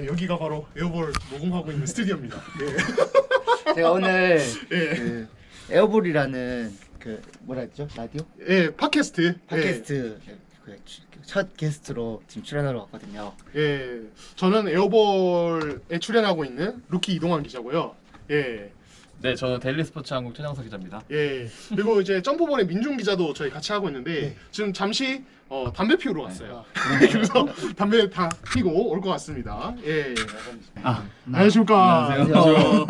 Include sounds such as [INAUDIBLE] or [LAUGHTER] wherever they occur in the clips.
예, 여기가 바로 에어볼 녹음하고 있는 스튜디오입니다. 예. [LAUGHS] 제가 오늘 예. 그 에어볼이라는 그 뭐라 했죠 라디오 예, 팟캐스트. 팟캐스트 그 첫 게스트로 지금 출연하러 왔거든요. 예. 예. 저는 에어볼에 출연하고 있는 루키 이동환 기자고요. 예. 네, 저는 데일리 스포츠 한국 최장석 기자입니다. 예. 그리고 이제 점프볼의 민중 기자도 저희 같이 하고 있는데 네. 지금 잠시 어, 담배 피우러 갔어요. 아, [LAUGHS] 그래서 담배 다 피고 올 것 같습니다. 예. 아, 안녕하십니까. 안녕하세요.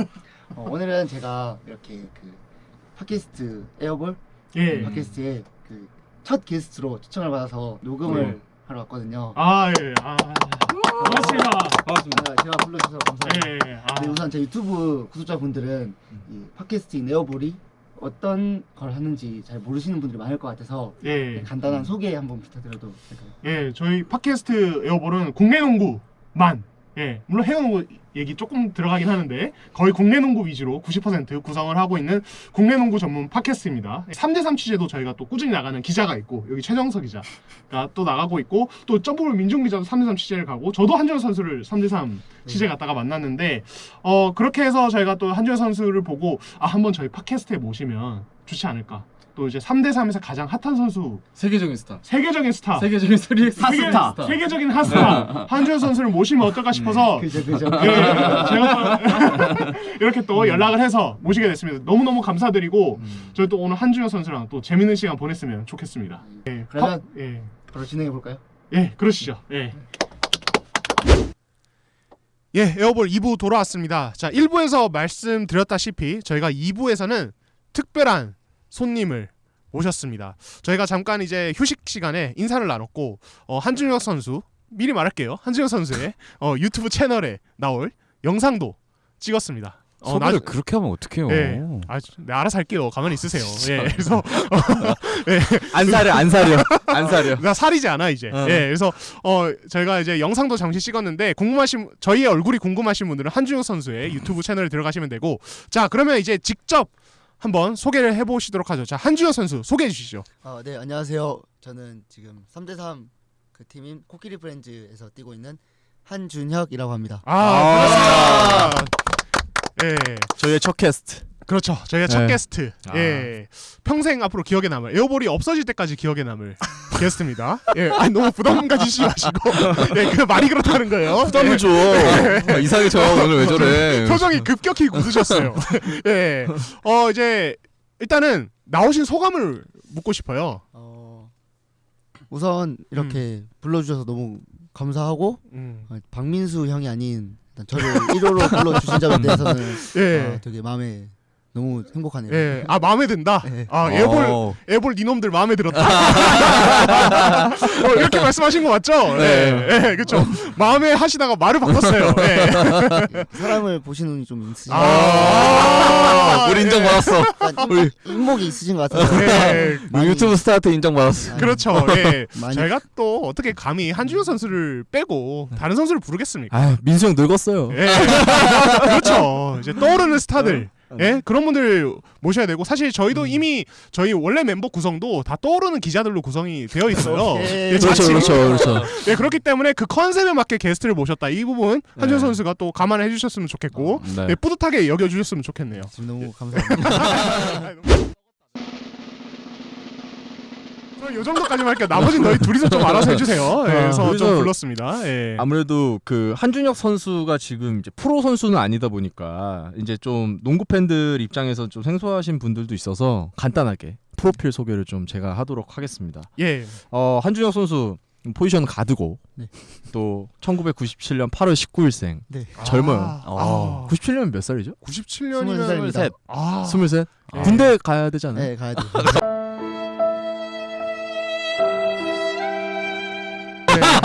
어, 오늘은 제가 이렇게 그 팟캐스트 에어볼 예. 팟캐스트에 그 첫 게스트로 초청을 받아서 녹음을 네. 하러 왔거든요. 아, 예. 아. 반갑습니다. 반갑습니다. 아, 제가 불러주셔서 감사합니다. 예. 예. 아. 네, 우선 제 유튜브 구독자분들은 이 팟캐스트인 에어볼이 어떤 걸 하는지 잘 모르시는 분들이 많을 것 같아서 예. 간단한 소개 한번 부탁드려도 될까요? 예, 저희 팟캐스트 에어볼은 국내 농구 만 예, 물론 해외 농구 얘기 조금 들어가긴 하는데 거의 국내 농구 위주로 90% 구성을 하고 있는 국내 농구 전문 팟캐스트입니다. 3대3 취재도 저희가 또 꾸준히 나가는 기자가 있고 여기 최정석 기자가 또 나가고 있고 또 점프볼 민중 기자도 3대3 취재를 가고 저도 한준호 선수를 3대3 취재 갔다가 만났는데 어 그렇게 해서 저희가 또 한준호 선수를 보고 아 한번 저희 팟캐스트에 모시면 좋지 않을까. 또 이제 3대3에서 가장 핫한 선수 세계적인 스타. 세계적인 스타 세계적인 세계, 스타. 세계적인 핫스타 한준혁 선수를 모시면 어떨까 싶어서 그죠 그죠. 예, 제가 또 [LAUGHS] 이렇게 또 연락을 해서 모시게 됐습니다. 너무 너무 감사드리고 저희 또 오늘 한준혁 선수랑 또 재밌는 시간 보냈으면 좋겠습니다. 예, 그러면- 파- 예, 바로 진행해 볼까요? 예, 그러시죠. 예. 예, 에어볼 2부 돌아왔습니다. 자, 1부에서 말씀드렸다시피 저희가 2부에서는 특별한 손님을 모셨습니다. 저희가 잠깐 이제 휴식 시간에 인사를 나눴고 어, 한준혁 선수 미리 말할게요. 한준혁 선수의 어, 유튜브 채널에 나올 영상도 찍었습니다. 어, 소개를 나- 그렇게 하면 어떡해요 예. 아, 네, 알아서 할게요. 가만히 있으세요. 예. 그래서 [LAUGHS] 안 사려 안 사려 안 사려 나 살이지 않아 이제. 어. 예, 그래서 어 저희가 이제 영상도 잠시 찍었는데 궁금하신 저희의 얼굴이 궁금하신 분들은 한준혁 선수의 유튜브 채널에 들어가시면 되고 자 그러면 이제 직접 한번 소개를 해보시도록 하죠. 자 한준혁 선수 소개해 주시죠. 어, 네 안녕하세요. 저는 지금 3대3 그 팀인 코끼리 프렌즈에서 뛰고 있는 한준혁이라고 합니다. 아, 그렇습니다. 예, 저희의 첫 게스트 그렇죠. 저희의 첫 네. 게스트. 아. 예, 평생 앞으로 기억에 남을 에어볼이 없어질 때까지 기억에 남을 [LAUGHS] 게스트입니다. 예, 아니 너무 부담 가지시 마시고, 예, 그 말이 그렇다는 거예요. 부담을 예. 줘 아, 이상해 저 오늘 왜 저래 [LAUGHS] 표정이 급격히 굳으셨어요. 예. 어 이제 일단은 나오신 소감을 묻고 싶어요. 어, 우선 이렇게 불러주셔서 너무 감사하고 음. 어, 박민수 형이 아닌 일단 저를 1호로 불러주신 점에 [LAUGHS] 대해서는 예. 어, 되게 마음에 너무 행복하네요. 예. 아 마음에 든다. 네. 아 에볼 어. 에볼 니놈들 마음에 들었다. [LAUGHS] 어, 이렇게 말씀하신 거 맞죠? 네. 예. 예. 그렇죠. 마음에 하시다가 말을 바꿨어요. [LAUGHS] 예. 사람을 보시는 눈이 좀 있으신 것 아. 우리 인정 받았어 같아요. 우리 인목이 있으신 것 같아서 예. 많이- 유튜브 스타한테 인정 받았어 많이- 그렇죠. 예. 많이- 제가 또 어떻게 감히 한준호 선수를 빼고 다른 선수를 부르겠습니까? 아 민수 형 늙었어요 예. [LAUGHS] 그렇죠. 이제 떠오르는 스타들. 예? 그런 분들 모셔야 되고 사실 저희도 이미 저희 원래 멤버 구성도 다 떠오르는 기자들로 구성이 되어 있어요. 오케이. 예, 그렇죠 자칫- 그렇죠 그렇죠 예, 그렇기 때문에 그 컨셉에 맞게 게스트를 모셨다. 이 부분 한준 네. 선수가 또 감안해 주셨으면 좋겠고 네. 예, 뿌듯하게 여겨 주셨으면 좋겠네요. 지금 너무 감사합니다. [LAUGHS] 이 정도까지만 할게요. 나머지는 너희 둘이서 좀 알아서 해주세요. 예, 그래서 좀 불렀습니다. 예. 아무래도 그 한준혁 선수가 지금 이제 프로 선수는 아니다 보니까 이제 좀 농구 팬들 입장에서 좀 생소하신 분들도 있어서 간단하게 프로필 소개를 좀 제가 하도록 하겠습니다. 예. 어, 한준혁 선수 포지션 가드고 네. 또 1997년 8월 19일생 네. 젊어요. 아, 어, 아. 97년이면 몇 살이죠? 97년이면 23입니다. 아. 23. 예. 군대 가야 되잖아요. 네, 가야 [LAUGHS] 돼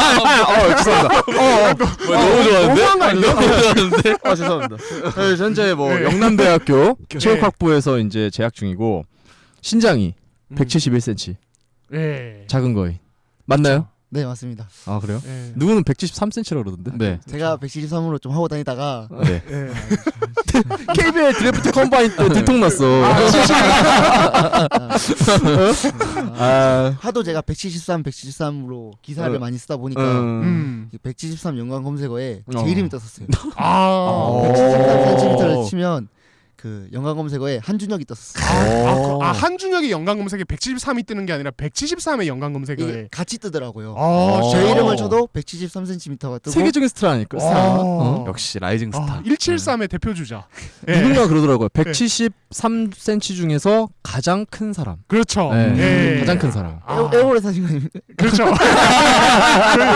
어, 죄송합니다. 어, 어. 뭐, 너무 좋아하는데? 너무한 거 아니에요? 너무 좋아하는데? 아, 죄송합니다. 네, 현재 뭐 네. 영남대학교 체육학부에서 이제 재학 중이고 신장이 음. 171cm. 예. 작은 거인. 맞나요? 네 맞습니다. 아 그래요? 예. 누구는 173cm라 그러던데. 네. 제가 173으로 좀 하고 다니다가 네. [LAUGHS] 예. KBL 드래프트 컴바인 때 들통났어. [LAUGHS] 아, 하도 제가 173, 173으로 기사를 어. 많이 쓰다 보니까 음. 173 연관 검색어에 제 어. 이름이 떴었어요. 아. 173cm를 치면 그 연관 검색어에 한준혁이 떴었어요. 아, 그- 아, 한준혁의 연관 검색에 173이 뜨는 게 아니라 173의 연관 검색에. 이게 같이 뜨더라고요. 아, 제? 이름을 쳐도 173cm가 뜨고 세계적인 스타라니까. 아. 어? 역시 라이징 스타. 아, 173의 대표 주자. 예. 누군가 그러더라고요. 173cm 중에서 가장 큰 사람. 그렇죠. 네. 예. 가장 큰 사람. 아. 사신 거 아닙니까? 그렇죠. [LAUGHS] [LAUGHS]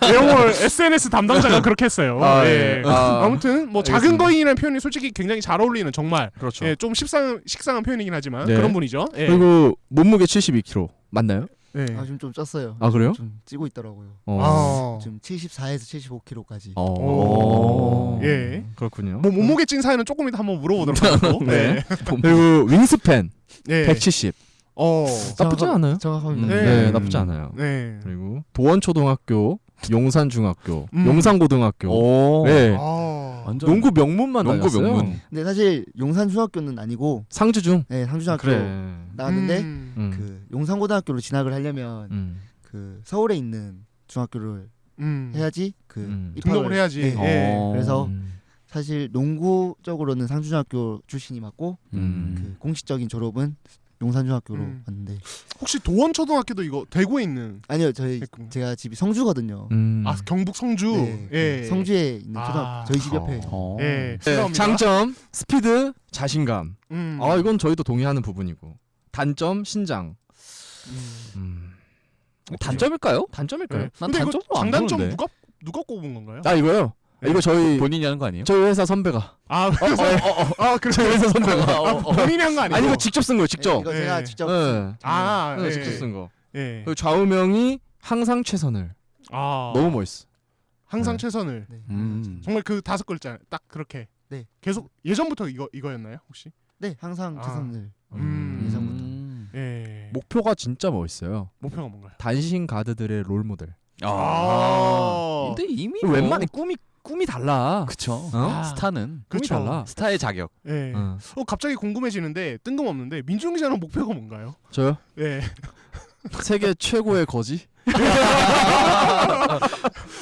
그 에어볼 SNS 담당자가 그렇게 했어요. 아, 예. 예. 아. 아무튼 뭐 작은. 거인이라는 표현이 솔직히 굉장히 잘 어울리는 정말 그렇죠. 예, 좀 식상 식상한 표현이긴 하지만 네. 그런 분이죠. 예. 그리고 몸무게 72kg 맞나요? 예. 아 지금 좀 쪘어요. 아 그래요? 좀 찌고 있더라고요. 어. 아. 지금 74에서 75kg까지. 어. 오. 예. 그렇군요. 뭐 몸무게 찐 사연은 조금 이따 한번 물어보도록 하고. [LAUGHS] 네. 네. 그리고 윙스팬 예. 170 어. 나쁘지 않아요. 정확합니다. 네, 네. 나쁘지 않아요. 네. 그리고 도원초등학교, 용산중학교, 음. 용산고등학교. 오. 네. 아. 완전 농구 명문만 농구 다녔어요. 명문. 근데 사실 용산 중학교는 아니고 상주중. 네, 상중학교 그래. 나왔는데 음. 음. 그 용산고등학교로 진학을 하려면 음. 그 서울에 있는 중학교를 음. 해야지 그 음. 등록을 해야지. 네. 예. 어. 그래서 음. 사실 농구 적으로는 상중학교 출신이 맞고 음. 그 공식적인 졸업은 용산중학교로 음. 왔는데 혹시 도원초등학교도 이거 대구에 있는 아니요 저희 했군요. 제가 집이 성주거든요. 음. 아 경북 성주. 네, 그 예. 성주에 있는 아. 초등학교 저희 집 옆에 어. 예. 네. 장점 스피드, 자신감. 음. 아 이건 저희도 동의하는 부분이고. 단점 신장. 음. 음. 단점일까요? 단점일까요? 네. 난 근데 이거 단점도 안 장단점. 누가 누가 꼽은 건가요? 아 이거요. 네. 이거 저희 본인이 하는 거 아니에요? 저희 회사 선배가. 아, 그래서 아, 그래서 저희 회사 선배가. 아, 본인이 한 거 아니고. 아니 이거 직접 쓴 거예요. 네, 직접. 이거 네. 제가 직접 네. 아, 네, 예. 직접 쓴 거. 예. 그리고 좌우명이 항상 최선을. 아. 너무 멋있어. 항상 네. 최선을. 네. 음. 정말 그 다섯 글자 딱 그렇게. 네. 계속 예전부터 이거 이거였나요, 혹시? 네 항상 아. 최선을 음. 예전부터. 음. 예. 목표가 진짜 멋있어요. 목표가 뭔가요? 단신 가드들의 롤 모델. 아. 근데 이미 웬만해 꿈이 꿈이 달라. 그쵸. 어? 스타는 꿈이 그쵸. 달라. 스타의 자격. 예. 어. 어, 갑자기 궁금해지는데 뜬금없는데 민중 기자는 목표가 뭔가요? 저요? 예. [LAUGHS] 세계 최고의 거지? [LAUGHS]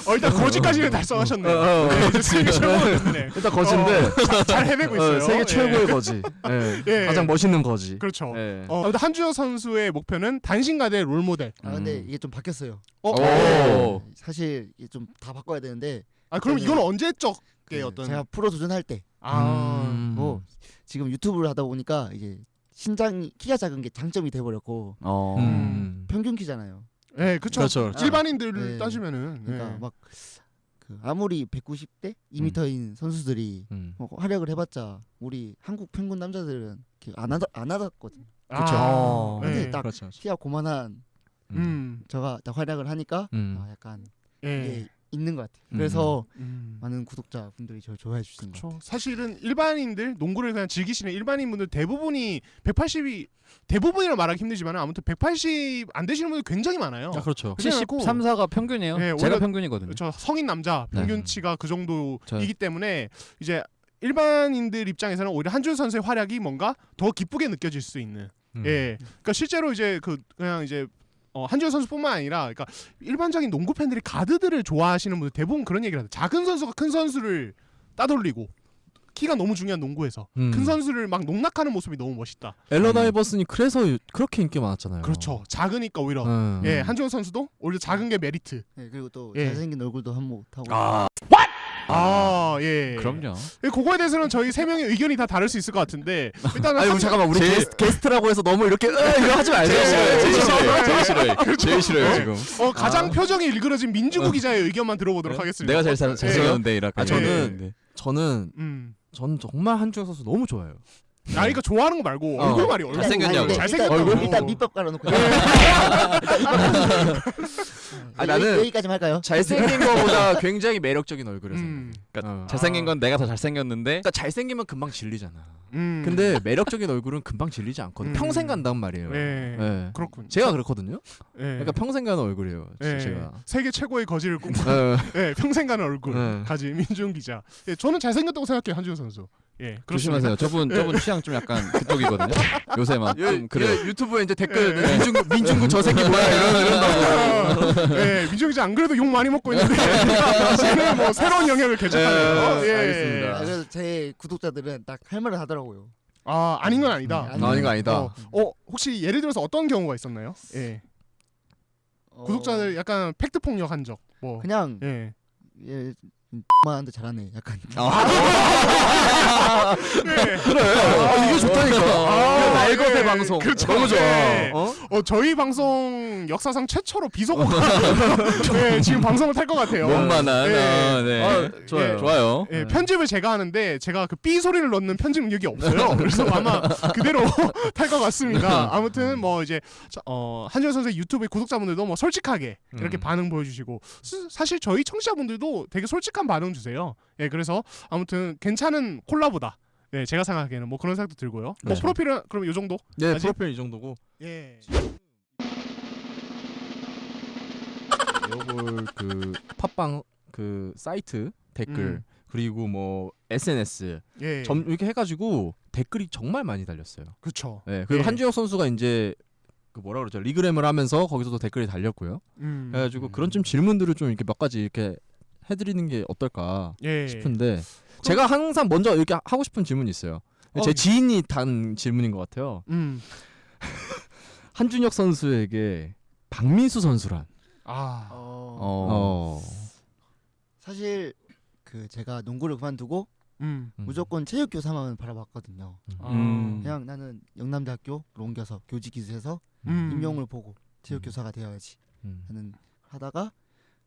어, 일단 거지까지는 달성하셨네요. 어, 어, 어. 네, 이제 세계 최고였네. [LAUGHS] 일단 거지인데 어, 잘 해내고 있어요. 어, 세계 예. 최고의 거지. 예. 예. 가장 멋있는 거지. 그렇죠. 예. 어, 근데 한주혁 선수의 목표는 단신가대 롤모델. 아 근데 음. 이게 좀 바뀌었어요. 어, 오. 사실 이게 좀 다 바꿔야 되는데 아 그럼 저는- 이건 언제 적 게그 어떤 제가 프로 도전할 때 아 음. 뭐 지금 유튜브를 하다 보니까 이제 신장이 키가 작은 게 장점이 돼 버렸고 어. 음. 평균 키잖아요. 네, 그렇죠. 그렇죠, 그렇죠. 일반인들 네. 따지면은 그러니까 네. 막 그 아무리 190대 2m인 선수들이 음. 뭐 활약을 해봤자 우리 한국 평균 남자들은 이렇게 안 하다 안 하거든. 그렇죠. 아, 근데 네. 딱 그렇죠. 그렇죠. 키가 고만한 음. 저가 딱 활약을 하니까 음. 아, 약간 예. 있는 것 같아요. 음. 그래서 음. 많은 구독자분들이 저를 좋아해 주시는 것 같아요. 그렇죠. 사실은 일반인들 농구를 그냥 즐기시는 일반인분들 대부분이 180이 대부분이라 말하기 힘들지만 아무튼 180 안 되시는 분들 굉장히 많아요. 아, 그렇죠. 그렇지 않고 73, 4가 평균이에요. 네, 제가 평균이거든요. 저 성인 남자 네. 평균치가 그 정도이기 저- 때문에 이제 일반인들 입장에서는 오히려 한준 선수의 활약이 뭔가 더 기쁘게 느껴질 수 있는 음. 예. 그러니까 실제로 이제 그 그냥 이제 어, 한주현 선수뿐만 아니라 그러니까 일반적인 농구 팬들이 가드들을 좋아하시는 분들 대부분 그런 얘기를 하죠. 작은 선수가 큰 선수를 따돌리고 키가 너무 중요한 농구에서 음. 큰 선수를 막 농락하는 모습이 너무 멋있다. 앨런 아이버슨이 그래서 그렇게 인기 많았잖아요. 그렇죠. 작으니까 오히려 음. 예, 한주현 선수도 오히려 작은 게 메리트. 네, 그리고 또 예. 잘생긴 얼굴도 한몫 하고 아, 아, 예. 그럼요. 예, 그거에 대해서는 저희 세 명의 의견이 다 다를 수 있을 것 같은데 일단은 아니 한- 잠깐만 우리 제일- 게스트, 게스트 라고 해서 너무 이렇게 으, 이거 하지 말자. 제일 싫어요. 제일 싫어요. 제일 싫어요. 제일 싫어요 어? 지금. 어, 가장 표정이 일그러진 민주구 기자의 의견만 들어보도록 하겠습니다. 내가 제일 잘, 잘생겼는데 이렇게. 아, 저는- 네. 저는 음. 전 정말 한주영 선수 너무 좋아해요. 아, 그러니까 좋아하는 거 말고 어. 얼굴 말이 얼굴. 잘생겼냐고. 아니, 잘생겼다고. 일단, 얼굴? 일단 밑밥 깔아놓고 아, [LAUGHS] 아, 나는- 여기, 까지 할까요? 잘생긴 거보다 굉장히 매력적인 얼굴에서. 음. 그러니까 어. 잘생긴 건 내가 더 잘생겼는데 그러니까 잘생기면 금방 질리잖아. 음. 근데 매력적인 얼굴은 금방 질리지 않거든요. 음. 평생 간단 말이에요. 네. 네. 그렇군. 제가 그렇거든요. 예. 그러니까 평생 가는 얼굴이에요. 예. 제가. 세계 최고의 거지를 꿈꾸 네. 예, 평생 가는 얼굴 네. 가진 민중 기자. 예, 저는 잘생겼다고 생각해요 한준호 선수. 예, 그렇습니다. 조심하세요. 저분 저분 취향 좀 약간 그쪽이거든요. 요새 막좀 그래. 얘 유튜브에 이제 댓글 예. 민중 민중구 저 새끼 뭐야 이런 이런다고. 예, 민중 기자 안 그래도 욕 많이 먹고 있는데 지금 뭐 새로운 영역을 개척하네요. 예, 예, 알겠습니다. 아, 그래서 제 구독자들은 딱 할 말을 하더라고요. 아 아닌 건 아니다. 음, 아닌 거 아니다. 어, 어, 혹시 예를 들어서 어떤 경우가 있었나요? 예, 어, 구독자들 약간 팩트 폭력 한 적. 뭐. 그냥 예. 예, 만한데 잘하네. 약간 [LAUGHS] 네. 그래. 아, 이게 좋다니까. 아, 날것의 예. 방송. 그렇죠. 너무 좋아. 예. 어? 어 저희 방송 역사상 최초로 비속어 [LAUGHS] 네, 지금 방송을 탈 것 같아요. 몸만한. 예. 아, 네. 아, 좋아요. 예. 좋아요. 예, 편집을 제가 하는데 제가 그 삐 소리를 넣는 편집 능력이 없어요. [LAUGHS] 그래서 아마 그대로 탈 것 같습니다. 아무튼 뭐 이제 저- 어, 한준 선수의 유튜브 구독자분들도 뭐 솔직하게 이렇게 음. 반응 보여주시고 스- 사실 저희 청취자분들도 되게 솔직 한 반응 주세요. 예, 그래서 아무튼 괜찮은 콜라보다. 네, 제가 생각하기에는 뭐 그런 생각도 들고요. 뭐 그렇죠. 프로필은 그럼 이 정도? 네, 아직? 프로필 이 정도고. 예. 요걸 그 팟빵 그 사이트 댓글 음. 그리고 뭐 SNS 예. 점 이렇게 해가지고 댓글이 정말 많이 달렸어요. 그렇죠. 네, 그리고 예. 한준혁 선수가 이제 그 뭐라 그러죠 리그램을 하면서 거기서도 댓글이 달렸고요. 음. 그래가지고 그런 좀 질문들을 좀 이렇게 몇 가지 이렇게 해드리는 게 어떨까 예. 싶은데 제가 항상 먼저 이렇게 하고 싶은 질문이 있어요. 어, 제 지인이 단 질문인 것 같아요. 음. [LAUGHS] 한준혁 선수에게 박민수 선수란 아. 어, 어. 어. 사실 그 제가 농구를 그만두고 음. 음. 무조건 체육 교사만 바라봤거든요. 음. 그냥 나는 영남대학교 옮겨서 교직기수해서 음. 임용을 보고 체육 음. 교사가 되어야지 음. 하는 하다가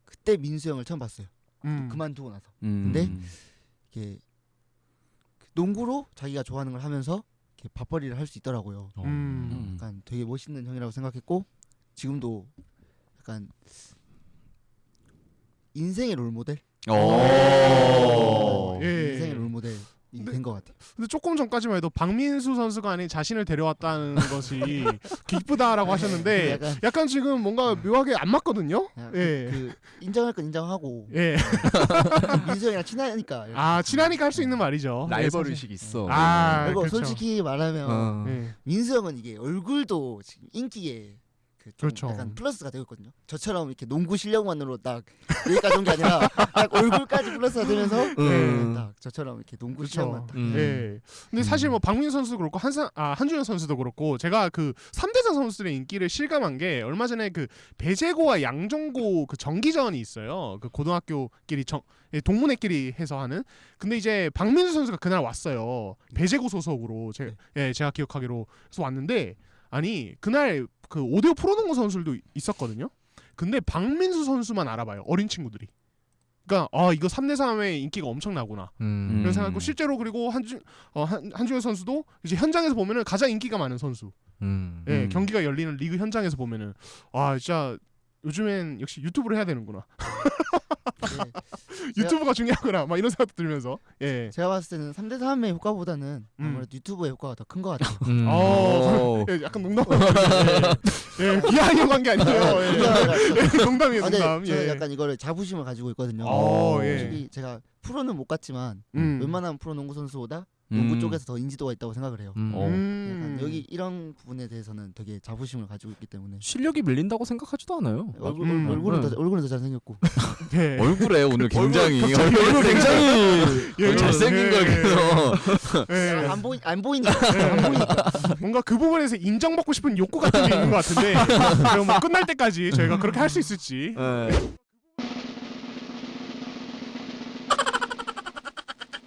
그때 민수 형을 처음 봤어요. 음. 그만두고 나서 음. 근데 이게 그 농구로 자기가 좋아하는 걸 하면서 이렇게 밥벌이를 할 수 있더라고요. 어. 음. 음. 약간 되게 멋있는 형이라고 생각했고 지금도 약간 인생의 롤 모델, 어. 예. 인생의 롤 모델 이 근데- 된것 같아요. 근데 조금 전까지만 해도 박민수 선수가 아닌 자신을 데려왔다는 [LAUGHS] 것이 기쁘다라고 하셨는데 약간, 약간 지금 뭔가 묘하게 안 맞거든요. 약간 예. 그, 그 인정할 건 인정하고 예. [LAUGHS] 민수 형이랑 친하니까. 이렇게. 아 친하니까 할 수 있는 말이죠. 예, 라이벌. 의식 있어. 아 그리고 그렇죠. 솔직히 말하면 어. 예. 민수 형은 이게 얼굴도 지금 인기에 그좀 그렇죠. 약간 플러스가 되고 있거든요. 저처럼 이렇게 농구 실력만으로 딱 [LAUGHS] 여기까지 온 게 아니라 딱 얼굴까지 플러스가 되면서 음. 딱 저처럼 이렇게 농구 그렇죠. 실력만 딱. 음. 예. 근데 사실 뭐 박민수 선수도 그렇고 한산 아 한준혁 선수도 그렇고 제가 그 3대장 선수들의 인기를 실감한 게 얼마 전에 그 배재고와 양정고 그 정기전이 있어요. 그 고등학교끼리 정 예, 동문회끼리 해서 하는. 근데 이제 박민수 선수가 그날 왔어요. 배재고 소속으로 제 예, 제가 기억하기로 해서 왔는데 아니 그날 그 오디오 프로농구 선수들도 있었거든요. 근데 박민수 선수만 알아봐요. 어린 친구들이. 그러니까 아 이거 3대 3의 인기가 엄청나구나. 음. 이런 생각하고 실제로 그리고 한준 어, 한, 한준혁 선수도 이제 현장에서 보면은 가장 인기가 많은 선수. 음. 예, 음. 경기가 열리는 리그 현장에서 보면은 아 진짜 요즘엔 역시 유튜브를 해야 되는구나. 네. [LAUGHS] 유튜브가 중요하구나. 막 이런 생각도 들면서 예. 제가 봤을 때는 3대 3의 효과보다는 음. 아무래도 유튜브의 효과가 더 큰 것 같아요. 음. 어. 예, 약간 농담. 예, 예, 비하하려고 한게 아니에요. 예. 예, 농담이에요, 아, 농담. 저는 예. 약간 이거를 자부심을 가지고 있거든요. 어, 예. 솔직히 제가 프로는 못 갔지만 음. 웬만한 프로 농구 선수보다 농구 음. 쪽에서 더 인지도가 있다고 생각을 해요. 음. 어. 음. 약간 여기 이런 부분에 대해서는 되게 자부심을 가지고 있기 때문에 실력이 밀린다고 생각하지도 않아요. 얼굴, 음. 얼굴은 네. 더 얼굴은 더 잘생겼고 예. [LAUGHS] 얼굴에 오늘 굉장히 얼굴 굉장히 [LAUGHS] 예, 잘생긴 예. 걸 그래서 예. 안 보이 안 보이니까 안 보이니까 뭔가 그 부분에서 인정받고 싶은 욕구 같은 게 있는 것 같은데 [LAUGHS] 그럼 뭐 끝날 때까지 저희가 그렇게 할 수 있을지 네.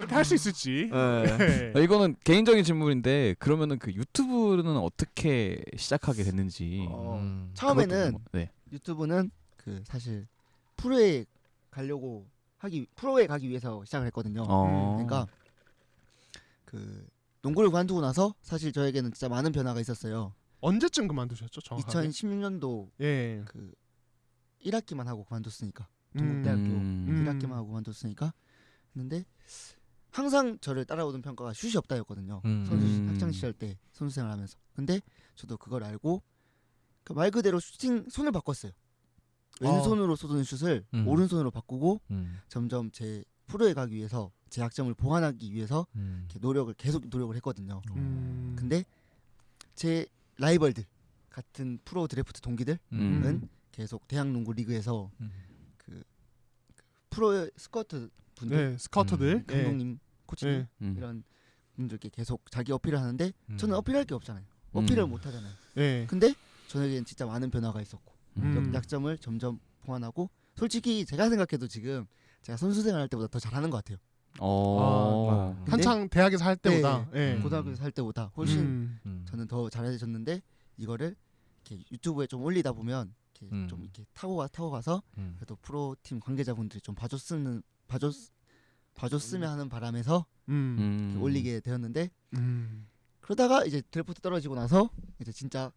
할 수 있을지 [LAUGHS] 네. 예. 이거는 개인적인 질문인데 그러면은 그 유튜브는 어떻게 시작하게 됐는지 어, 음. 처음에는 뭐- 네. 유튜브는 그 사실 프로에 가려고 하기 프로에 가기 위해서 시작을 했거든요. 어. 그러니까 그 농구를 관두고 나서 사실 저에게는 진짜 많은 변화가 있었어요. 언제쯤 그만두셨죠 정확하게? 2016년도 예. 그 1학기만 하고 그만뒀으니까 음. 대학교 음. 음. 1학기만 하고 그만뒀으니까 했는데 항상 저를 따라오던 평가가 슛이 없다였거든요. 음. 선수 음. 학창 시절 때 선수 생활하면서. 근데 저도 그걸 알고 그말 그대로 슈팅 손을 바꿨어요. 왼손으로 쏘던 슛을 음. 오른손으로 바꾸고 음. 점점 제 프로에 가기 위해서 제 약점을 보완하기 위해서 음. 이렇게 노력을 계속 노력을 했거든요. 음. 근데 제 라이벌들 같은 프로 드래프트 동기들은 음. 계속 대학 농구 리그에서 음. 그, 그 프로 스카우트 분들 네, 스카우터들. 예. 감독님 코치님 예. 음. 이런 분들께 계속 자기 어필을 하는데 음. 저는 어필할 게 없잖아요. 어필을 음. 못 하잖아요. 예. 근데 저에겐 진짜 많은 변화가 있었고 음. 약점을 점점 보완하고 솔직히 제가 생각해도 지금 제가 선수 생활할 때보다 더 잘하는 것 같아요. 어. 근데 한창 대학에서 할 때보다. 예. 음. 고등학교에서 할 때보다 훨씬 음. 음. 저는 더 잘해졌는데 이거를 이렇게 유튜브에 좀 올리다 보면 이렇게 음. 좀 이렇게 타고 가 타고 가서 음. 그래도 프로 팀 관계자분들이 좀 봐줬으면 봐줬 봐줬으면 하는 바람에서 음. 음. 올리게 되었는데 음. 그러다가 이제 드래프트 떨어지고 나서 이제 진짜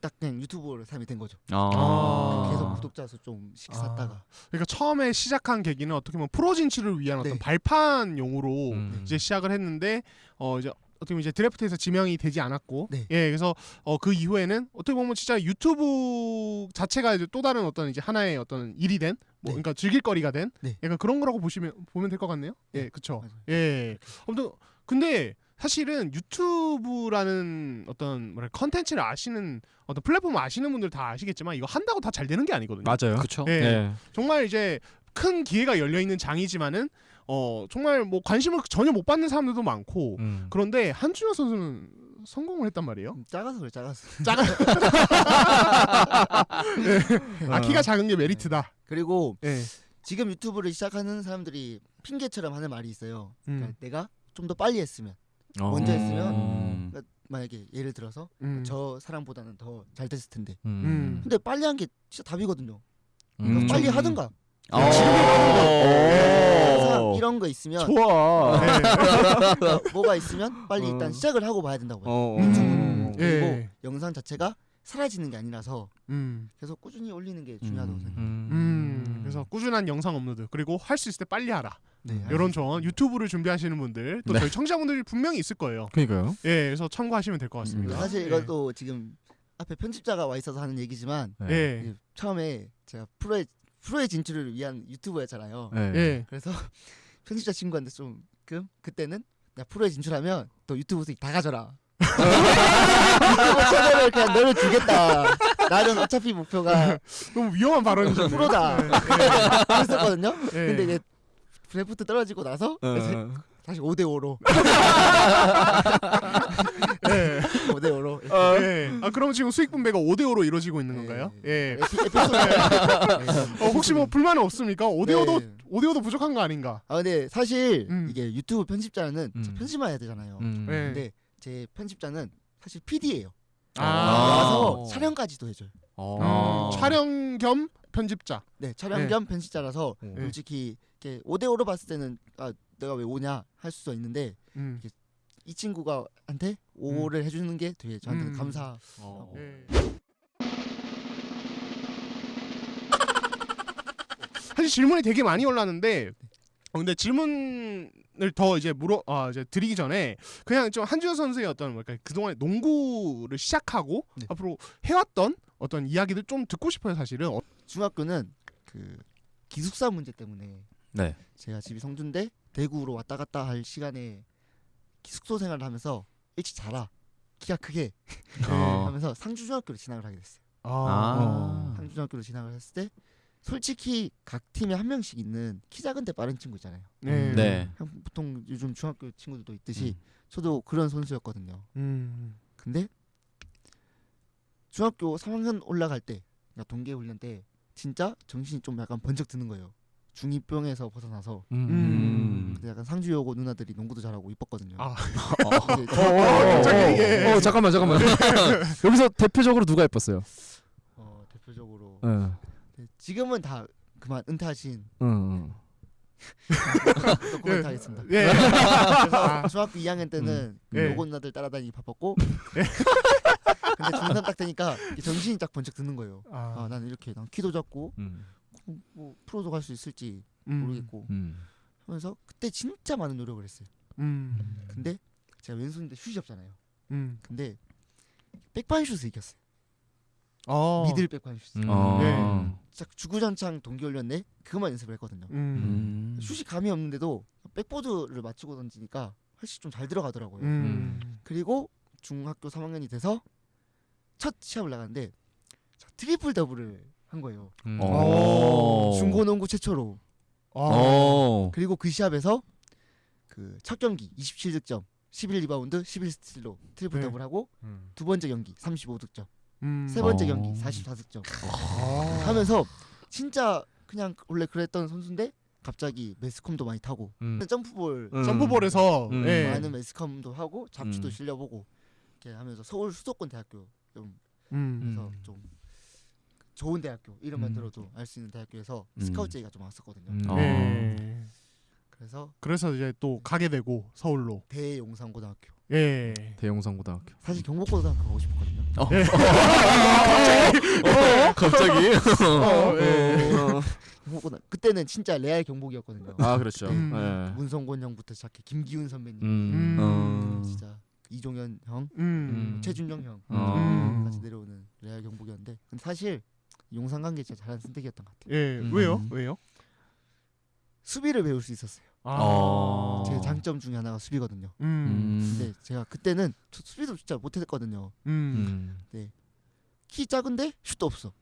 딱 그냥 유튜버로 삶이 된 거죠. 아. 계속 구독자 수 좀씩 아. 샀다가 그러니까 처음에 시작한 계기는 어떻게 보면 프로 진출을 위한 어떤 네. 발판용으로 음. 이제 시작을 했는데 어 이제 어떻게 보면 이제 드래프트에서 지명이 되지 않았고 네. 예 그래서 어 그 이후에는 어떻게 보면 진짜 유튜브 자체가 이제 또 다른 어떤 이제 하나의 어떤 일이 된 뭐 네. 그러니까 즐길거리가 된 네. 약간 그런 거라고 보시면 보면 될 것 같네요 예 네, 그쵸 맞아요. 예 아무튼 근데 사실은 유튜브라는 어떤 뭐랄 컨텐츠를 아시는 어떤 플랫폼을 아시는 분들 다 아시겠지만 이거 한다고 다 잘 되는 게 아니거든요 맞아요. 그쵸. 예. 네. 정말 이제 큰 기회가 열려 있는 장이지만은 어 정말 뭐 관심을 전혀 못 받는 사람들도 많고 음. 그런데 한준혁 선수는 성공을 했단 말이에요. 음, 작아서 그래 작아서. [LAUGHS] 아 키가 작은 게 메리트다. 그리고 예. 지금 유튜브를 시작하는 사람들이 핑계처럼 하는 말이 있어요. 그러니까 음. 내가 좀 더 빨리 했으면 어. 먼저 했으면 음. 그러니까 만약에 예를 들어서 음. 저 사람보다는 더 잘 됐을 텐데. 음. 근데 빨리 한 게 진짜 답이거든요. 음. 그러니까 빨리 하든가. 어. 오. 이런 거 있으면 좋아. 네. 그러니까 뭐가 있으면 빨리 일단 어. 시작을 하고 봐야 된다고요. 어. 음. 그리고 예. 영상 자체가 사라지는 게 아니라서 음. 계속 꾸준히 올리는 게 중요하다고 음. 생각해요. 음. 그래서 꾸준한 영상 업로드 그리고 할 수 있을 때 빨리 하라. 네, 이런 조언 유튜브를 준비하시는 분들 또 네. 저희 청자분들이 분명히 있을 거예요. 그러니까요. 예. 그래서 참고하시면 될 것 같습니다. 음. 사실 예. 이것도 지금 앞에 편집자가 와 있어서 하는 얘기지만 네. 예. 처음에 제가 프로에 프로의 진출을 위한 유튜버였잖아요. 네. 예. 그래서 [LAUGHS] 편집자 친구한테 좀 그 그때는 나 프로에 진출하면 또 유튜브 수익 다 가져라. [LAUGHS] 유튜브 채널을 그냥 너를 주겠다. 나는 어차피 목표가 너무 위험한 발언이죠. 프로다. [LAUGHS] 그랬었거든요. 예. 근데 이제 드래프트 떨어지고 나서 어. 다시 5대 5로 예. 5대 5로 예. 아 그럼 지금 수익 분배가 5대 5로 이루어지고 있는 건가요? 예. 에피소드 어, 혹시 뭐 불만은 없습니까? 5대 5도 네. 5대 5도 부족한 거 아닌가? 아 근데 사실 음. 이게 유튜브 편집자는 음. 편집만 해야 되잖아요. 음. 네. 근데 제 편집자는 사실 PD예요. 아. 와서 촬영까지도 해줘요. 어. 음, 촬영 겸 편집자. 네, 촬영 네. 겸 편집자라서 네. 솔직히 이렇게 5대 5로 봤을 때는 아 내가 왜 오냐 할 수도 있는데 음. 이 친구가 한테 5를 해주는 게 되게 저한테는 음. 감사. 어. 예. 사실 질문이 되게 많이 올랐는데 어, 근데 질문을 더 이제 물어 아 이제 드리기 전에 그냥 좀 한준호 선수의 어떤 뭐랄까 그동안 농구를 시작하고 네. 앞으로 해왔던 어떤 이야기들 좀 듣고 싶어요 사실은 어, 중학교는 그 기숙사 문제 때문에 네. 제가 집이 성주인데 대구로 왔다 갔다 할 시간에 숙소 생활을 하면서 일찍 자라 키가 크게 [LAUGHS] 어. [LAUGHS] 하면서 상주중학교로 진학을 하게 됐어요. 아. 상주중학교로 진학을 했을 때 솔직히 각 팀에 한 명씩 있는 키 작은 데 빠른 친구 있잖아요. 네. 네. 그냥 보통 요즘 중학교 친구들도 있듯이 음. 저도 그런 선수였거든요. 음. 근데 중학교 3학년 올라갈 때, 그러니까 동계 훈련 때 진짜 정신이 좀 약간 번쩍 드는 거예요. 중이병에서 벗어나서 음. 근데 약간 상주여고 누나들이 농구도 잘하고 이뻤거든요. 아. [LAUGHS] 갑자기 어, 이게- 어, 잠깐만 잠깐만. [LAUGHS] 여기서 대표적으로 누가 예뻤어요? 어, 대표적으로 응. 네, 지금은 다 그만 은퇴하신 응. 또 코멘트 하겠습니다. 예. 그래서 중학교 2학년 때는 그 예. 요고 누나들 따라다니기 바빴고 [LAUGHS] 근데 중3 딱 되니까 정신이 딱 번쩍 드는 거예요. 아, 아. 나는 이렇게 난 키도 작고 음. 뭐 프로도 갈 수 있을지 음. 모르겠고 음. 하면서 그때 진짜 많은 노력을 했어요. 음. 근데 제가 왼손인데 슛이 없잖아요. 음. 근데 뱅크 슛을 익혔어요. 어. 미들 뱅크 슛. 음. 어. 네. 진짜 주구장창 동계훈련 내 그것만 연습을 했거든요. 음. 음. 슛이 감이 없는데도 백보드를 맞추고 던지니까 훨씬 좀 잘 들어가더라고요. 음. 그리고 중학교 3학년이 돼서 첫 시합을 나갔는데 저 트리플 더블을 한 거예요. 음. 어. 중고농구 최초로. 어. 어. 그리고 그 시합에서 그첫 경기 27득점, 11리바운드, 11스틸로 트리플 네. 더블하고 음. 두 번째 경기 35득점, 음. 세 번째 어. 경기 44득점 어. 하면서 진짜 그냥 원래 그랬던 선수인데 갑자기 매스컴도 많이 타고 음. 점프볼 음. 점프볼에서 음. 예. 많은 매스컴도 하고 잡지도 음. 실려보고 이렇게 하면서 서울 수도권 대학교 좀 음. 그래서 음. 좀 대학교 이름만 음. 들어도 알 수 있는 대학교에서 음. 스카우트 제의가 좀 왔었거든요. 음. 어. 예. 그래서 그래서 이제 또 가게 되고 서울로. 대용산고등학교 예. 대용산고등학교. 사실 경복고등학교 가고 싶었거든요. [LAUGHS] 갑자기. 어, 예. 경복고등 그때는 진짜 레알 경복이었거든요. 아 그렇죠. 음. 예. 문성곤 형부터 시작해 김기훈 선배님, 음. 어. 진짜 이종현 형, 음. 음. 최준영 형 어. 같이 내려오는 레알 경복이었는데 근데 사실 용산 간게 진짜 잘한 선택이었던 것 같아요. 예. 음. 왜요? 왜요? 수비를 배울 수 있었어요. 아. 어. 제 장점 중에 하나가 수비거든요. 음. 음. 근데 제가 그때는 수- 수비도 진짜 못했거든요. 음. 음. 키 작은데 슛도 없어.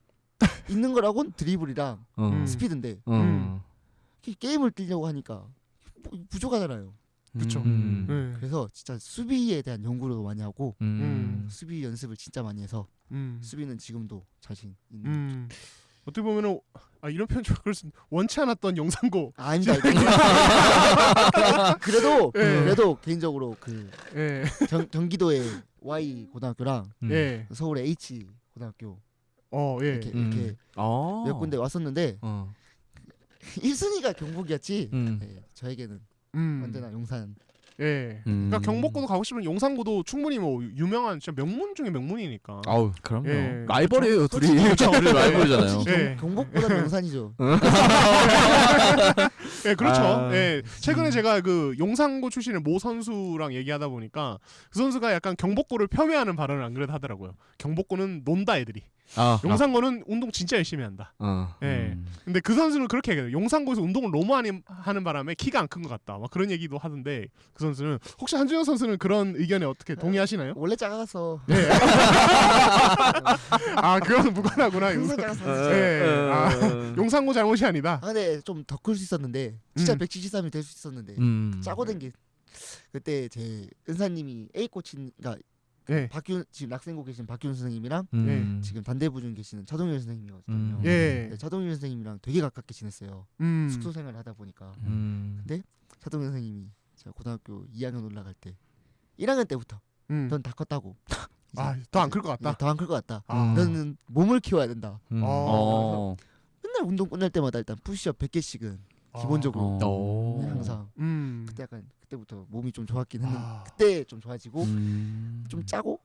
있는 거라곤 드리블이랑 어. 음. 스피드인데 어. 게- 게임을 뛰려고 하니까 뭐 부족하잖아요. 그쵸. 음. 예. 그래서 진짜 수비에 대한 연구를 많이 하고 음. 수비 연습을 진짜 많이 해서 음. 수비는 지금도 자신 있는. 음. 어떻게 보면은 아 이런 표현 좀 그럴 수 있- 원치 않았던 영상고. 아, 아니다. [LAUGHS] 그래도 예. 그래도 개인적으로 그 예. 경, 경기도의 Y 고등학교랑 음. 예. 서울의 H 고등학교 어, 예. 이렇게 음. 이렇게 어. 몇 군데 왔었는데 어. [LAUGHS] 1순위가 경북이었지. 음. 예, 저에게는 음. 언제나 용산. 예. 음. 그러니까 경복고도 가고 싶으면 용산고도 충분히 뭐 유명한 진짜 명문 중에 명문이니까. 아우 그럼요. 예. 라이벌이에요 둘이. 솔직히 둘이 라이벌이잖아요. 솔직히 예. 경, 경북보다 용산이죠. [LAUGHS] 예, 그렇죠. 아. 예. 최근에 제가 그 용산고 출신의 모 선수랑 얘기하다 보니까 그 선수가 약간 경복고를 폄훼하는 발언을 안 그래도 하더라고요. 경복고는 논다 애들이. 아. 용산고는 운동 진짜 열심히 한다. 어. 예. 음. 근데 그 선수는 그렇게 얘기해요. 용산고에서 운동을 너무 많이 하는 바람에 키가 안 큰 것 같다. 막 그런 얘기도 하던데 그 선수는 혹시 한준영 선수는 그런 의견에 어떻게 동의하시나요? 원래 작아서 예. [LAUGHS] 아, 그건 무관하구나. 항상 용산. 작아서. 예. 아, 용산고 잘못이 아니다. 아, 근데 좀더 클 수 있었는데 진짜 음. 173이 될 수 있었는데 음. 짜고 된 게 그때 제 은사님이 A 코치 그러니까 예. 박균 지금 낙생고 계신 박균 선생님이랑 음. 지금 반대부 중 계시는 차동일 선생님이거든요. 음. 예. 네, 차동일 선생님이랑 되게 가깝게 지냈어요. 음. 숙소 생활을 하다 보니까 음. 차동일 선생님이 제가 고등학교 2학년 올라갈 때 1학년 때부터 음. 넌다 컸다고. [LAUGHS] 아, 더 안 클 것 같다. 더안 클 것 같다. 아. 너는 몸을 키워야 된다. 음. 어. 어. 맨날 운동 끝날 때마다 일단 푸시업 100개씩은 기본적으로 어. 네, 항상 음. 그때 약간 그때부터 몸이 좀 좋았긴 했는데 아. 그때 좀 좋아지고 음. 좀 짜고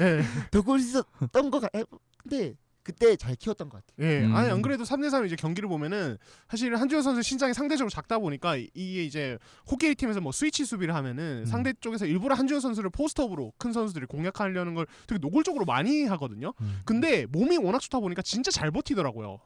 예. 더클 수 있었던 거 같. 근데 그때 잘 키웠던 것 같아요. 예. 음. 아니 안 그래도 3대3 이제 경기를 보면은 사실 한준영 선수 신장이 상대적으로 작다 보니까 이- 이게 이제 호케이 팀에서 뭐 스위치 수비를 하면은 음. 상대 쪽에서 일부러 한준영 선수를 포스트업으로 큰 선수들이 공략하려는 걸 되게 노골적으로 많이 하거든요. 음. 근데 몸이 워낙 좋다 보니까 진짜 잘 버티더라고요.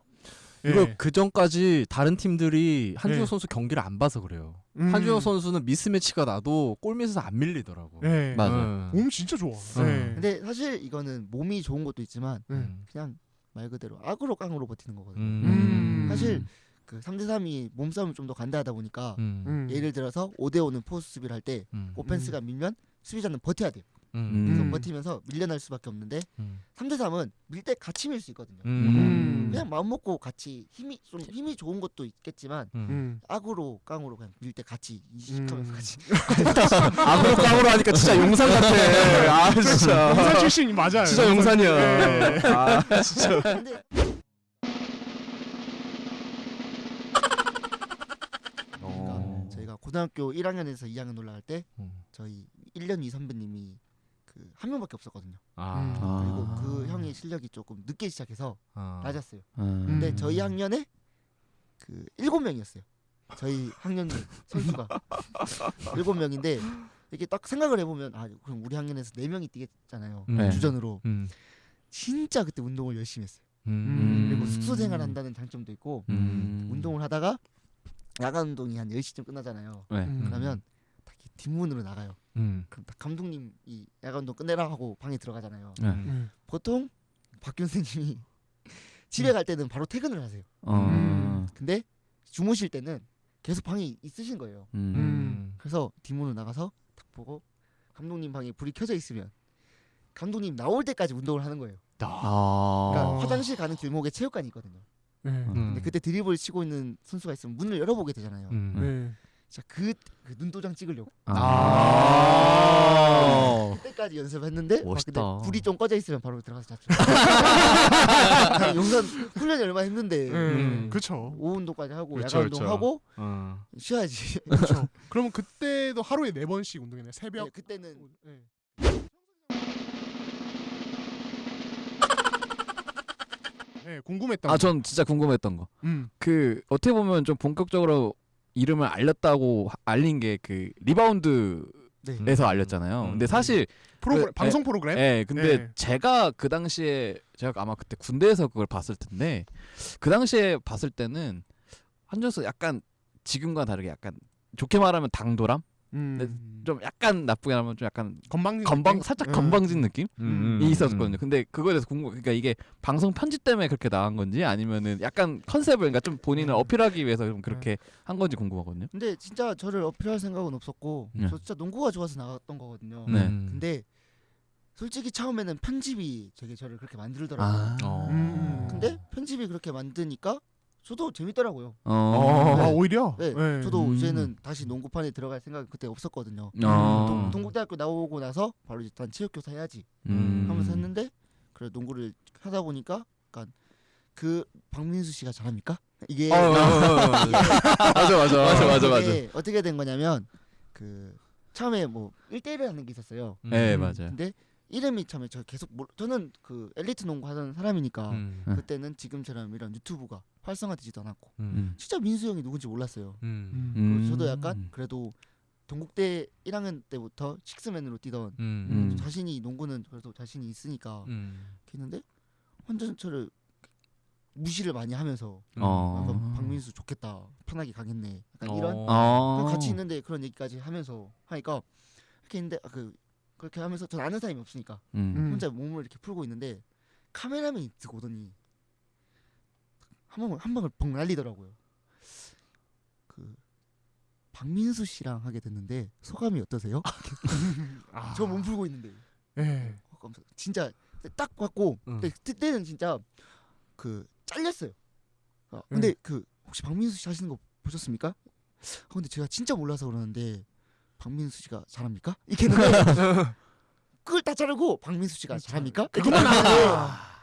예. 이거 그 전까지 다른 팀들이 한준혁 예. 선수 경기를 안 봐서 그래요. 음. 한준혁 선수는 미스매치가 나도 골밑에서 안 밀리더라고. 예. 맞아. 음. 몸 진짜 좋아. 음. 예. 근데 사실 이거는 몸이 좋은 것도 있지만 음. 그냥 말 그대로 악으로 깡으로 버티는 거거든요. 음. 사실 그 3대 3이 몸싸움을 좀 더 간다하다 보니까 음. 음. 예를 들어서 5대 5는 포스 수비를 할때 음. 오펜스가 밀면 수비자는 버텨야 돼요. 음. 그래서 음. 버티면서 밀려날 수밖에 없는데 음. 3대 3은 밀 때 같이 밀 수 있거든요. 음. 그냥 마음 먹고 같이 힘이 좀 힘이 좋은 것도 있겠지만 음. 음. 악으로 깡으로 그냥 밀 때 같이 이식하면서 음. 같이 [LAUGHS] 악으로 깡으로 하니까 진짜 용산 같아. [LAUGHS] 아 진짜. 용산 출신이 맞아요. 진짜 용산이야. 예. 아 진짜. [LAUGHS] 근데 어. 저희가 고등학교 1학년에서 2학년 올라갈 때 음. 저희 1년 위 선배님이 그 한 명밖에 없었거든요. 아. 그리고 아. 그 형의 실력이 조금 늦게 시작해서 아. 낮았어요. 음. 근데 음. 저희 학년에 그 일곱 명이었어요. 저희 학년 선수가 [LAUGHS] 일곱 명인데 이렇게 딱 생각을 해보면 아 그럼 우리 학년에서 네 명이 뛰겠잖아요 네. 주전으로 음. 진짜 그때 운동을 열심히 했어요 음. 그리고 숙소 생활한다는 장점도 있고 음. 운동을 하다가 야간 운동이 한 10시쯤 끝나잖아요 네. 음. 그러면 딱 뒷문으로 나가요 음. 그럼 딱 감독님이 야간 운동 끝내라 하고 방에 들어가잖아요 네. 음. 보통 박균 선생님이 [LAUGHS] 집에 갈 때는 바로 퇴근을 하세요 어. 근데 주무실 때는 계속 방에 있으신 거예요 음. 음. 그래서 뒷문으로 나가서 딱 보고 감독님 방에 불이 켜져 있으면 감독님 나올 때까지 운동을 하는 거예요. 아. 그러니까 어. 화장실 가는 길목에 체육관이 있거든요. 네. 음. 근데 그때 드리블 치고 있는 선수가 있으면 문을 열어보게 되잖아요. 음. 네. 진짜 그, 그 눈도장 찍으려고 아. 그때까지 연습했는데 막 멋있다. 근데 불이 좀 꺼져 있으면 바로 들어가서 잡죠. [LAUGHS] 용선 훈련이 얼마나 힘든데 음. 음. 그렇죠. 오후 운동까지 하고 그쵸, 야간. 운동하고 어. 쉬어야지. 그렇죠. [LAUGHS] 그러면 그때도 하루에 네 번씩 운동이네. 새벽. 네, 그때는 네. [LAUGHS] 네, 궁금했던 아, 거. 전 진짜 궁금했던 거. 음. 그 어떻게 보면 좀 본격적으로 이름을 알렸다고 하- 알린 게 그 리바운드 에서 네. 알렸잖아요. 음. 근데 사실 프로그램 그, 방송 프로그램. 예, 근데 네. 제가 그 당시에 제가 아마 그때 군대에서 그걸 봤을 텐데 그 당시에 봤을 때는 한준혁 약간 지금과 다르게 약간 좋게 말하면 당돌함? 음. 좀 약간 나쁘게 말하면 좀 약간 건방진 건방 느낌? 살짝 음. 건방진 느낌이 음. 있었거든요. 근데 그거에 대해서 궁금. 그러니까 이게 방송 편집 때문에 그렇게 나간 건지 아니면은 약간 컨셉을 그러니까 좀 본인을 음. 어필하기 위해서 좀 그렇게 한 건지 궁금하거든요. 근데 진짜 저를 어필할 생각은 없었고 네. 저 진짜 농구가 좋아서 나갔던 거거든요. 네. 근데 솔직히 처음에는 편집이 되게 저를 그렇게 만들더라고요. 아. 어. 음. 근데 편집이 그렇게 만드니까 저도 재밌더라고요. 어. 아, 오히려. 네, 네. 저도 음. 이제는 다시 농구판에 들어갈 생각이 그때 없었거든요. 어. 동, 동국대학교 나오고 나서 바로 일단 체육교사 해야지 음. 하면서 했는데 그래 농구를 하다 보니까 약간 그 박민수 씨가 잘합니까? 이게 어, 어, 어, 어. [LAUGHS] 맞아 맞아 맞아 맞아 맞아. 이게 어떻게 된 거냐면 그 처음에 뭐 1대1을 하는 게 있었어요. 네 음. 맞아요. 근데 이름이 처음에 저 계속 몰, 저는 그 엘리트 농구 하던 사람이니까 음. 음. 그때는 지금처럼 이런 유튜브가 활성화되지도 않았고 음. 진짜 민수 형이 누군지 몰랐어요. 음. 음. 그리고 저도 약간 그래도 동국대 1학년 때부터 식스맨으로 뛰던 음. 음. 자신이 농구는 그래도 자신이 있으니까 음. 했는데 완전 저를 무시를 많이 하면서 어. 아, 박민수 좋겠다 편하게 가겠네 약간 이런 어. 같이 있는데 그런 얘기까지 하면서 하니까 이렇게 있는데 아, 그 그렇게 하면서 전 아는 사람이 없으니까 음. 음. 혼자 몸을 이렇게 풀고 있는데 카메라맨이 듣고 오더니 한 방을 한 방을 벙 날리더라고요. 그 박민수 씨랑 하게 됐는데 소감이 어떠세요? 아. [LAUGHS] 저몸 풀고 있는데 네. 어, 진짜 딱 봤고 응. 그때는 진짜 그 잘렸어요. 아, 근데 네. 그 혹시 박민수 씨 하시는 거 보셨습니까? 아, 근데 제가 진짜 몰라서 그러는데 박민수 씨가 잘합니까? 이렇게 했는데 [LAUGHS] 그걸 다 자르고 박민수 씨가 잘합니까? 그것만 아.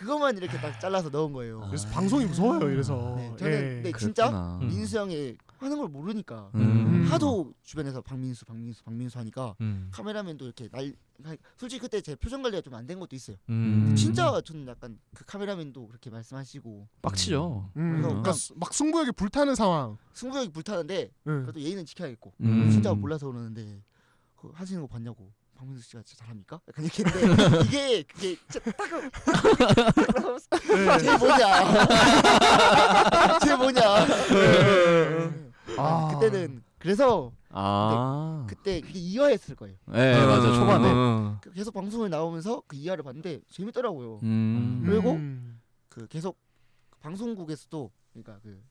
그것만 이렇게 딱 잘라서 넣은 거예요. 그래서 방송이 무서워요. 이래서. 네, 저는 예. 네, 진짜 그랬구나. 음. 민수 형이 하는 걸 모르니까 음. 하도 주변에서 박민수, 박민수, 박민수 하니까 음. 카메라맨도 이렇게 날 솔직히 그때 제 표정 관리가 좀 안 된 것도 있어요. 음. 진짜 저는 약간 그 카메라맨도 그렇게 말씀하시고 빡치죠. 음. 그래서 그러니까 수- 막 승부욕이 불타는 상황. 승부욕이 불타는데 응. 그래도 예의는 지켜야겠고 음. 진짜 몰라서 그러는데 그 하시는 거 봤냐고 박민수 씨가 진짜 잘합니까? 약간 이렇게 했는데 [LAUGHS] 이게 그게 진짜 딱쟤 뭐냐 쟤 뭐냐 아. 그때는 그래서 아. 그때 그게 2화했을 거예요 네 맞아 초반에. 어. 그 계속 방송을 나오면서 그 2화를 봤는데 재밌더라고요 음. 그리고 음. 그 계속 방송국에서도 그러니까 그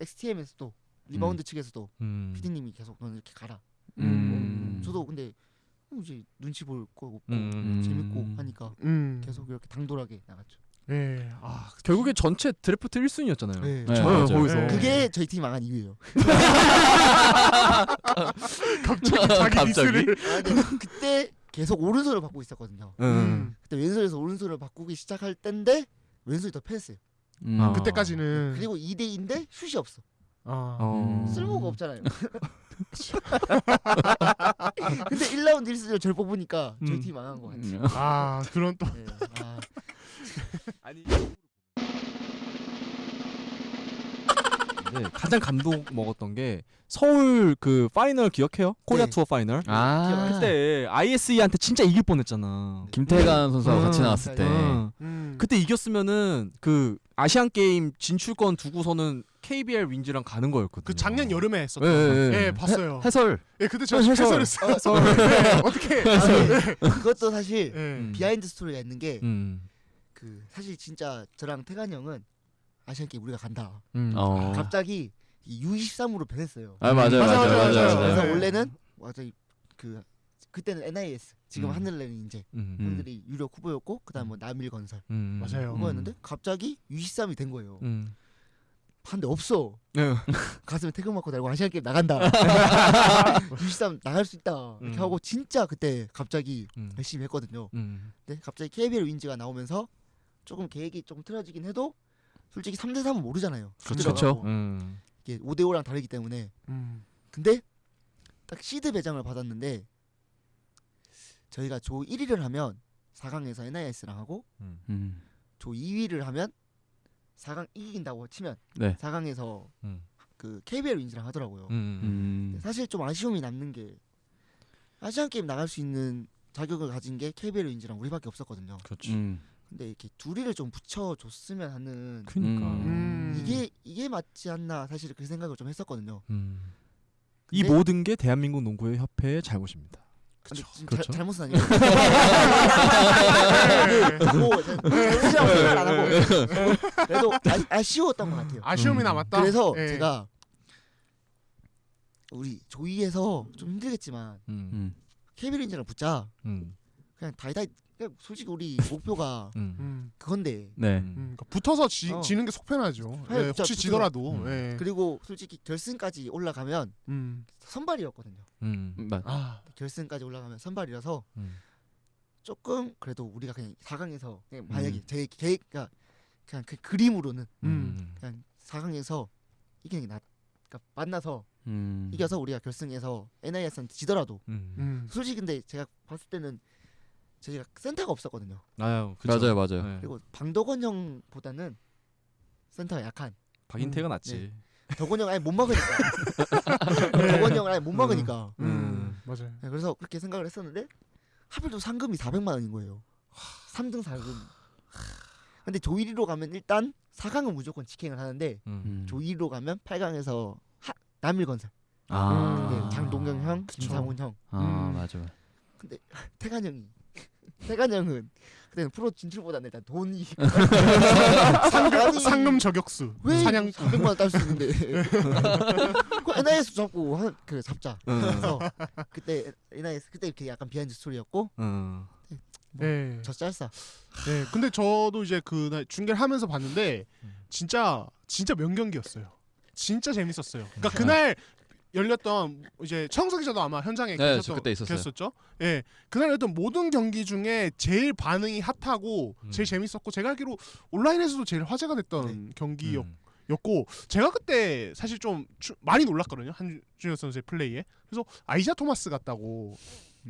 XTM에서도 리바운드 측에서도 음. PD님이 계속 너는 이렇게 가라 음. 저도 근데 뭐 이제 눈치 볼 거 없고 음. 재밌고 하니까 음. 계속 이렇게 당돌하게 나갔죠. 예. 아, 결국에 전체 드래프트 1순위였잖아요. 네. 네, 저 맞아요. 거기서. 네. 그게 저희 팀이 망한 이유예요. [LAUGHS] 갑자기 자기 갑자기? 디스를. 아, 근데 그때 계속 오른손을 바꾸고 있었거든요. 음. 그때 왼손에서 오른손을 바꾸기 시작할 때인데 왼손이 더 패했어요. 음. 아. 그때까지는 그리고 2대 2인데 슛이 없어. 아. 어. 음. 쓸모가 없잖아요. [LAUGHS] [LAUGHS] 근데 1라운드 1승을 절 뽑으니까 저희 음. 팀이 망한 거 같아요. 음. 아, 그런 또 네. 아, [LAUGHS] 아니 네, 가장 감동 먹었던 게 서울 그 파이널 기억해요? 코리아 네. 투어 파이널. 아 그때 ISE한테 진짜 이길 뻔했잖아. 김태관 선수하고 음. 같이 나왔을 때 응. 음. 그때 이겼으면은 그 아시안 게임 진출권 두고서는 KBL 윈즈랑 가는 거였거든요. 그 작년 여름에 했었던. 예, 예, 예, 예. 봤어요. 해 설 예, 그때 저 해설. 해설했어요. 네, 어떻게? 아니, [LAUGHS] 그것도 사실 예. 음. 비하인드 스토리가 있는 게그 음. 사실 진짜 저랑 태관 형은 아시안 게임 우리가 간다. 음. 어. 갑자기 U23으로 변했어요. 아 맞아요 맞아, 맞아요 맞아, 맞아요 맞아. 그래서 네. 원래는 맞아 그 그때는 ISE 지금 음. 하늘내린인제 음. 음. 형들이 유력 후보였고 그다음 뭐 남일 건설 음. 맞아요. 후보였는데 갑자기 U23이 된 거예요. 음. 봤는데 없어. 네. 가슴에 태극마크 달고 아시안 게임 나간다. [LAUGHS] U23 나갈 수 있다. 이렇게 음. 하고 진짜 그때 갑자기 음. 열심히 했거든요. 음. 근데 갑자기 KBL 윈즈가 나오면서 조금 계획이 좀 틀어지긴 해도 솔직히 3대 3은 모르잖아요. 그렇죠. 음. 이게 5대 5랑 다르기 때문에. 음. 근데 딱 시드 배정을 받았는데 저희가 조 1위를 하면 4강에서 NIS랑 하고. 조 2위를 하면 4강 이긴다고 치면 네. 4강에서 음. 그 KBL 윈즈랑 하더라고요. 음. 음. 사실 좀 아쉬움이 남는 게 아시안 게임 나갈 수 있는 자격을 가진 게 KBL 윈즈랑 우리밖에 없었거든요. 그렇지. 음. 근데 이렇게 둘이를 좀 붙여줬으면 하는 그니까. 음. 이게 이게 맞지 않나 사실 그 생각을 좀 했었거든요. 음. 이 모든 게 대한민국 농구의 협회의 잘못입니다. 근데 지금 그렇죠. 자, 잘못은 아니에요. 뭐 잘못이라고 생각 안 하고 그래도 아, 아쉬웠던 것 같아요. 아쉬움이 음. 남았다. 그래서 예. 제가 우리 조이에서 좀 힘들겠지만 음. 음. 윈즈랑 붙자. 음. 그냥 다이다이 그냥 솔직히 우리 [LAUGHS] 목표가 음. 음. 그건데 네. 음, 그러니까 붙어서 지, 어. 지는 게 속편하죠. 아니, 예, 혹시 붙어서. 지더라도. 음. 예. 그리고 솔직히 결승까지 올라가면 음. 선발이었거든요. 음. 맞. 아, 결승까지 올라가면 선발이라서 음. 조금 그래도 우리가 그냥 4강에서 그냥 음. 만약에 제 계획 그러니까 그냥 그 그림으로는 음. 그냥 4강에서 이기는 게 낫. 그러니까 만나서 음. 이겨서 우리가 결승에서 NIS한테 지더라도 음. 음. 솔직히 근데 제가 봤을 때는 저희가 센터가 없었거든요. 아유. 맞아요 맞아요. 네. 그리고 방덕원 형보다는 센터가 약한. 박인태가 낫지. 덕원 형 아예 못 막으니까. [LAUGHS] 덕원 형을 아예 못 막으니까. 맞아요. 네, 그래서 그렇게 생각을 했었는데 하필 또 상금이 400만 원인 거예요. 3등 4금. 근데 조1위로 가면 일단 4강은 무조건 직행을 하는데 음. 음. 조2위로 가면 8강에서 하, 남일건설. 아. 네, 장동경 형, 그쵸. 김상훈 형, 아 음. 맞아. [LAUGHS] 태관 형이 [LAUGHS] 태관 형은 그때는 프로 진출보다는 일단 돈이 [LAUGHS] 상금, 상금 저격수. 왜 사냥 400만 원 딸 수 있는데 [LAUGHS] 그 ISE 잡고 한, 그 잡자 음. 그래서 그때 ISE 그때 이렇게 약간 비하인드 스토리였고 음. 예. 저 짤싸 네, 근데 저도 이제 그날 중계를 하면서 봤는데 진짜 진짜 명경기였어요. 진짜 재밌었어요. 그러니까 그날 열렸던 이제 청석 기자도 아마 현장에 네, 계셨던 저 그때 있었어요. 계셨죠? 예, 그날 열렸던 모든 경기 중에 제일 반응이 핫하고 음. 제일 재밌었고 제가 알기로 온라인에서도 제일 화제가 됐던 네. 경기였고 음. 제가 그때 사실 좀 추- 많이 놀랐거든요 한준혁 선수의 플레이에 그래서 아이자 토마스 같다고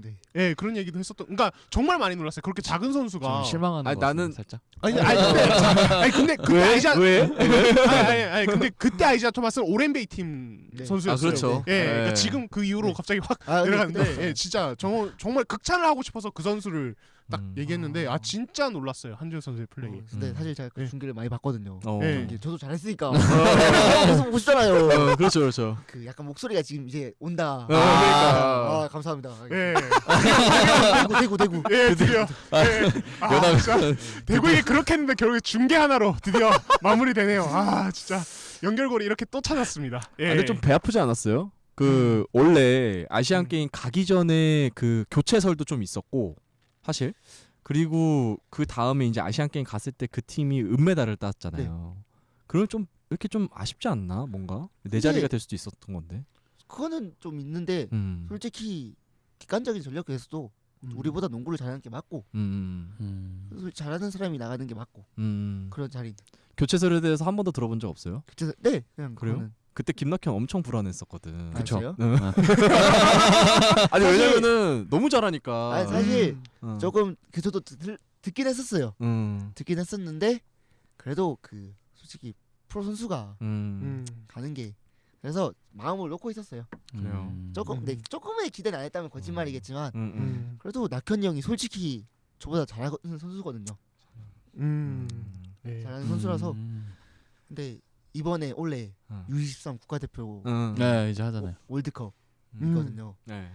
네. 예 그런 얘기도 했었던 그러니까 정말 많이 놀랐어요 그렇게 작은 선수가 좀 실망하는 아니, 나는- 살짝. 아니, 아니 근데 자, 아니 근데 그때 아이자 왜? 아니, 아니, 아니 근데 그때 아이자 토마스는 오렌베이 팀 네. 선수였어요. 아 그렇죠. 예, 그러니까 네. 지금 그 이후로 네. 갑자기 확 아, 근데 내려갔는데 예, 진짜 정, 정말 극찬을 하고 싶어서 그 선수를 딱 음. 얘기했는데 아 진짜 놀랐어요 한준 선수의 플레이. 어, 근데 음. 사실 제가 그 네. 중계를 많이 봤거든요. 어. 네. 경기. 저도 잘했으니까 [LAUGHS] 계속 보고 싶잖아요. 어, 그렇죠, 그렇죠. 그 약간 목소리가 지금 이제 온다. 어, 그러니까. 아 감사합니다. 예, 대구 [LAUGHS] 대구 대구. 예 드디어 예. 아, 연합- 진짜 [LAUGHS] 대구에게 그렇게 했는데 결국에 중계 하나로 드디어 마무리되네요. 아 진짜 연결고리 이렇게 또 찾았습니다. 예. 아, 근데 좀 배 아프지 않았어요? 그 원래 아시안 음. 게임 가기 전에 그 교체설도 좀 있었고 사실 그리고 그 다음에 이제 아시안 게임 갔을 때 그 팀이 은메달을 땄잖아요. 그럼 좀 이렇게 좀 아쉽지 않나 뭔가 내 자리가 될 수도 있었던 건데. 그거는 좀 있는데 음. 솔직히 객관적인 전력에서도 음. 우리보다 농구를 잘하는 게 맞고 음. 음. 솔직히 잘하는 사람이 나가는 게 맞고 음. 그런 자리. 교체설에 대해서 한 번도 들어본 적 없어요? 그래서 네 그냥 그래요? 그때 김낙현 엄청 불안했었거든. 아, 그래요? 응. [LAUGHS] 아니 사실- 왜냐면은 너무 잘하니까. 아니, 사실 음. 응. 조금 그 저도 들, 듣긴 했었어요. 응. 듣긴 했었는데 그래도 그 솔직히 프로 선수가 음. 음. 가는 게 그래서 마음을 놓고 있었어요. 그래요. 음. 조금 음. 네, 조금의 기대는 안 했다면 거짓말이겠지만 음, 음. 음. 그래도 낙현 형이 솔직히 저보다 잘하는 선수거든요. 음. 네. 잘하는 선수라서 음. 근데 이번에 올해 어. U23 국가대표 음. 네 이제 하잖아요. 월드컵이거든요. 음. 네.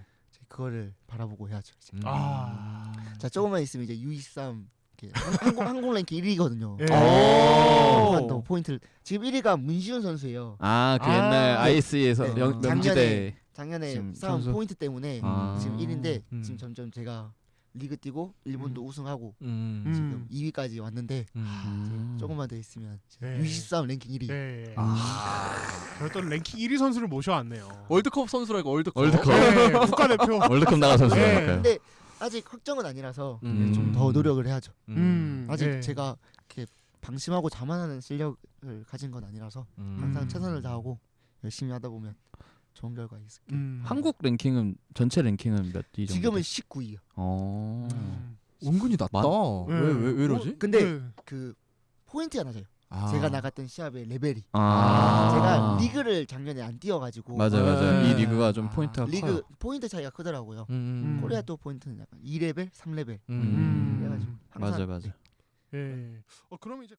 그거를 바라보고 해야죠. 이제. 음. 아. 자 조금만 있으면 이제 U23 이렇게 한- 한국 한국 랭킹 1위거든요. 예. 더 포인트를 지금 1위가 문시훈 선수예요. 아그 아. 옛날 ISE에서 네. 영, 작년에 명지대 작년에 선수? 포인트 때문에 아. 지금 1위인데 음. 지금 점점 제가 리그 뛰고 일본도 우승하고 음. 음. 지금 2위까지 왔는데 음. 음. 조금만 더 있으면 네. U23 랭킹 1위. 네. 아. 저희 또 랭킹 1위 선수를 모셔왔네요. 월드컵 선수라고 월드컵. 월드컵. 네, 국가대표. [LAUGHS] 월드컵 나가 네. 선수니까요. 근데 아직 확정은 아니라서 음. 좀더 노력을 해야죠. 음. 아직 네. 제가 이렇게 방심하고 자만하는 실력을 가진 건 아니라서 음. 항상 최선을 다하고 열심히 하다 보면 좋은 결과 있을 거예요. 음. 한국 랭킹은 전체 랭킹은 몇 위 정도? 지금은 19위요. 어. 음. 은근히 낮다. 많- 네. 왜왜 왜 이러지? 근데 네. 그 포인트가 낮아요. 아. 제가 나갔던 시합의 레벨이. 아. 제가 리그를 작년에 안 뛰어가지고 맞아요 맞아요. 네. 이 리그가 좀 아. 포인트가 리그 커요. 포인트 차이가 크더라고요. 음. 코리아 또 포인트는 약간 2레벨, 3레벨. 음. 음. 그래가지고 항상 맞아요 맞아요. 예. 어 그러면 이제